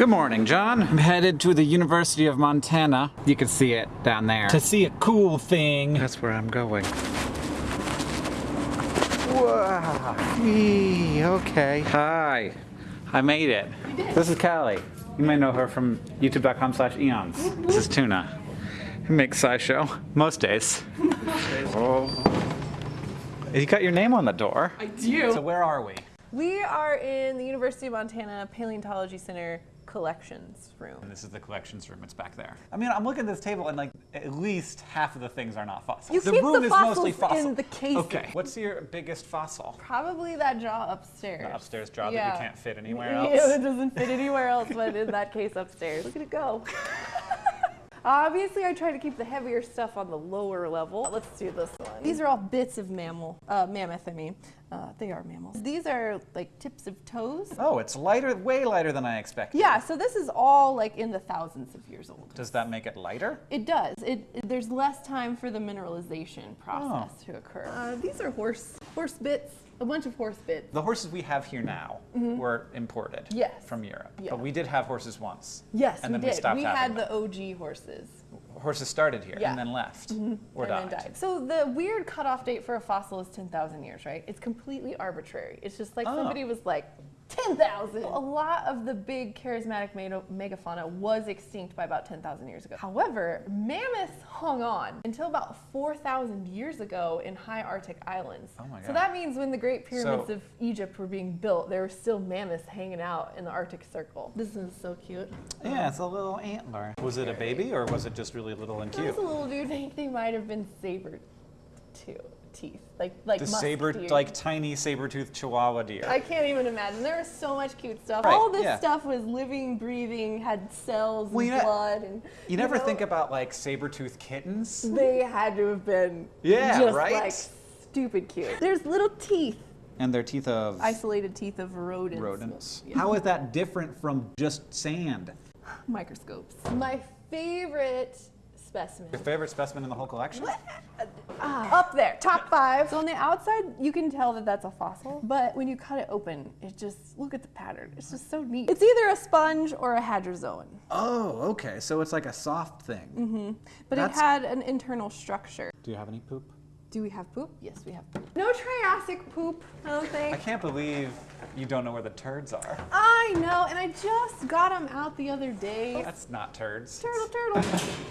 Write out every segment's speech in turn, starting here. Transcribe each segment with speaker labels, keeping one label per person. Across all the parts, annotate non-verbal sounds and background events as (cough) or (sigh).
Speaker 1: Good morning, John. I'm headed to the University of Montana. You can see it down there.
Speaker 2: To see a cool thing.
Speaker 1: That's where I'm going. Wow. Eee, okay. Hi. I made it. This is Kallie. You may know her from youtube.com slash eons. This is Tuna. He makes SciShow. Most days. (laughs) oh. You got your name on the door.
Speaker 3: I do.
Speaker 1: So where are we?
Speaker 3: We are in the University of Montana Paleontology Center collections room.
Speaker 1: And this is the collections room. It's back there. I mean, I'm looking at this table and like at least half of the things are not fossils.
Speaker 3: You
Speaker 1: the
Speaker 3: keep
Speaker 1: room
Speaker 3: the
Speaker 1: is mostly
Speaker 3: fossils in the cases.
Speaker 1: Okay. What's your biggest fossil?
Speaker 3: Probably that jaw upstairs.
Speaker 1: The upstairs jaw that you can't fit (laughs) anywhere else.
Speaker 3: Yeah, it doesn't fit anywhere else, but in that case upstairs. Look at it go. Obviously, I try to keep the heavier stuff on the lower level. Let's do this one. These are all bits of mammal, uh, mammoth, I mean. Uh, they are mammals. These are like tips of toes.
Speaker 1: Oh, it's lighter, way lighter than I expected.
Speaker 3: Yeah, so this is all like in the thousands of years old.
Speaker 1: Does that make it lighter?
Speaker 3: It does. It, it- there's less time for the mineralization process
Speaker 1: Oh.
Speaker 3: to occur. Uh, these are horse horse bits, a bunch of horse bits.
Speaker 1: The horses we have here now were imported
Speaker 3: Mm-hmm. Yes.
Speaker 1: from Europe.
Speaker 3: Yeah.
Speaker 1: But we did have horses once.
Speaker 3: Yes,
Speaker 1: and
Speaker 3: we
Speaker 1: then
Speaker 3: did.
Speaker 1: we stopped
Speaker 3: we had
Speaker 1: them.
Speaker 3: the OG horses
Speaker 1: Horses started here
Speaker 3: Yeah.
Speaker 1: and then left or
Speaker 3: and
Speaker 1: died.
Speaker 3: then died. So the weird cutoff date for a fossil is 10,000 years, right? It's completely arbitrary. It's just like
Speaker 1: Oh.
Speaker 3: somebody was like 10,000. A lot of the big charismatic mega- megafauna was extinct by about 10,000 years ago. However, mammoths hung on until about 4,000 years ago in high Arctic islands.
Speaker 1: Oh my God.
Speaker 3: So that means when the Great Pyramids
Speaker 1: So-
Speaker 3: of Egypt were being built, there were still mammoths hanging out in the Arctic Circle. This is so cute.
Speaker 1: Yeah, it's a little antler. Was it a baby or was it just really little and
Speaker 3: That
Speaker 1: cute?
Speaker 3: was a little dude. (laughs) I think they might have been saber too teeth, like like
Speaker 1: The saber,
Speaker 3: deer.
Speaker 1: like tiny saber-toothed chihuahua deer.
Speaker 3: I can't even imagine. There was so much cute stuff.
Speaker 1: Right,
Speaker 3: All this
Speaker 1: yeah.
Speaker 3: stuff was living, breathing, had cells
Speaker 1: Well,
Speaker 3: and
Speaker 1: you
Speaker 3: blood, and
Speaker 1: you never
Speaker 3: know,
Speaker 1: think about like saber-toothed kittens?
Speaker 3: they had to have been
Speaker 1: Yeah,
Speaker 3: just
Speaker 1: right?
Speaker 3: like stupid cute. There's little teeth,
Speaker 1: And their teeth of
Speaker 3: isolated teeth of rodents.
Speaker 1: rodents.
Speaker 3: Yeah.
Speaker 1: How is that different from just sand?
Speaker 3: Microscopes. My favorite specimen.
Speaker 1: Your favorite specimen in the whole collection?
Speaker 3: Ah, up there, top five. So on the outside, you can tell that that's a fossil, but when you cut it open, it just, look at the pattern. It's just so neat. It's either a sponge or a hydrozoan,
Speaker 1: Oh, okay. So it's like a soft thing. Mm-hmm.
Speaker 3: but
Speaker 1: That's-
Speaker 3: it had an internal structure.
Speaker 1: Do you have any poop?
Speaker 3: Do we have poop? Yes, we have poop. No Triassic poop, I don't think.
Speaker 1: I can't believe you don't know where the turds are.
Speaker 3: I know, and I just got them out the other day.
Speaker 1: That's not turds.
Speaker 3: Turtle, turtle. (laughs)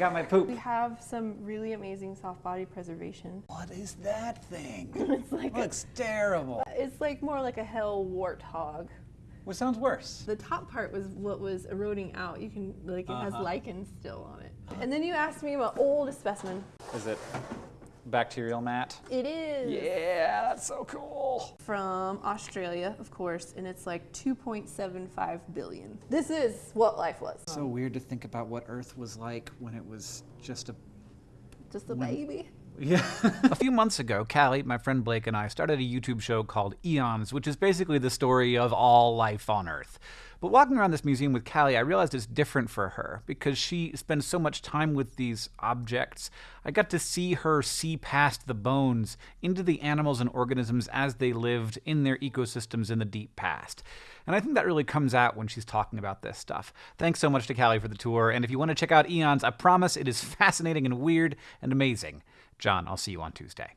Speaker 1: Hey, I got my poop.
Speaker 3: we have some really amazing soft body preservation.
Speaker 1: What is that thing? (laughs)
Speaker 3: It's like, a,
Speaker 1: Looks terrible.
Speaker 3: it's like more like a hell warthog.
Speaker 1: What sounds worse?
Speaker 3: The top part was what was eroding out. You can like it has
Speaker 1: Uh-huh.
Speaker 3: lichen still on it. And then you asked me about oldest specimen.
Speaker 1: Is it bacterial mat?
Speaker 3: It is
Speaker 1: Yeah, that's so cool.
Speaker 3: From Australia, of course, and it's like 2.75 billion. This is what life was.
Speaker 1: So weird to think about what Earth was like when it was just a
Speaker 3: Just a baby.
Speaker 1: Yeah. (laughs) a few months ago, Kallie, my friend Blake, and I started a YouTube show called Eons, which is basically the story of all life on Earth. But walking around this museum with Kallie, I realized it's different for her because she spends so much time with these objects. I got to see her see past the bones into the animals and organisms as they lived in their ecosystems in the deep past. And I think that really comes out when she's talking about this stuff. Thanks so much to Kallie for the tour, and if you want to check out Eons, I promise it is (laughs) fascinating and weird and amazing. John, I'll see you on Tuesday.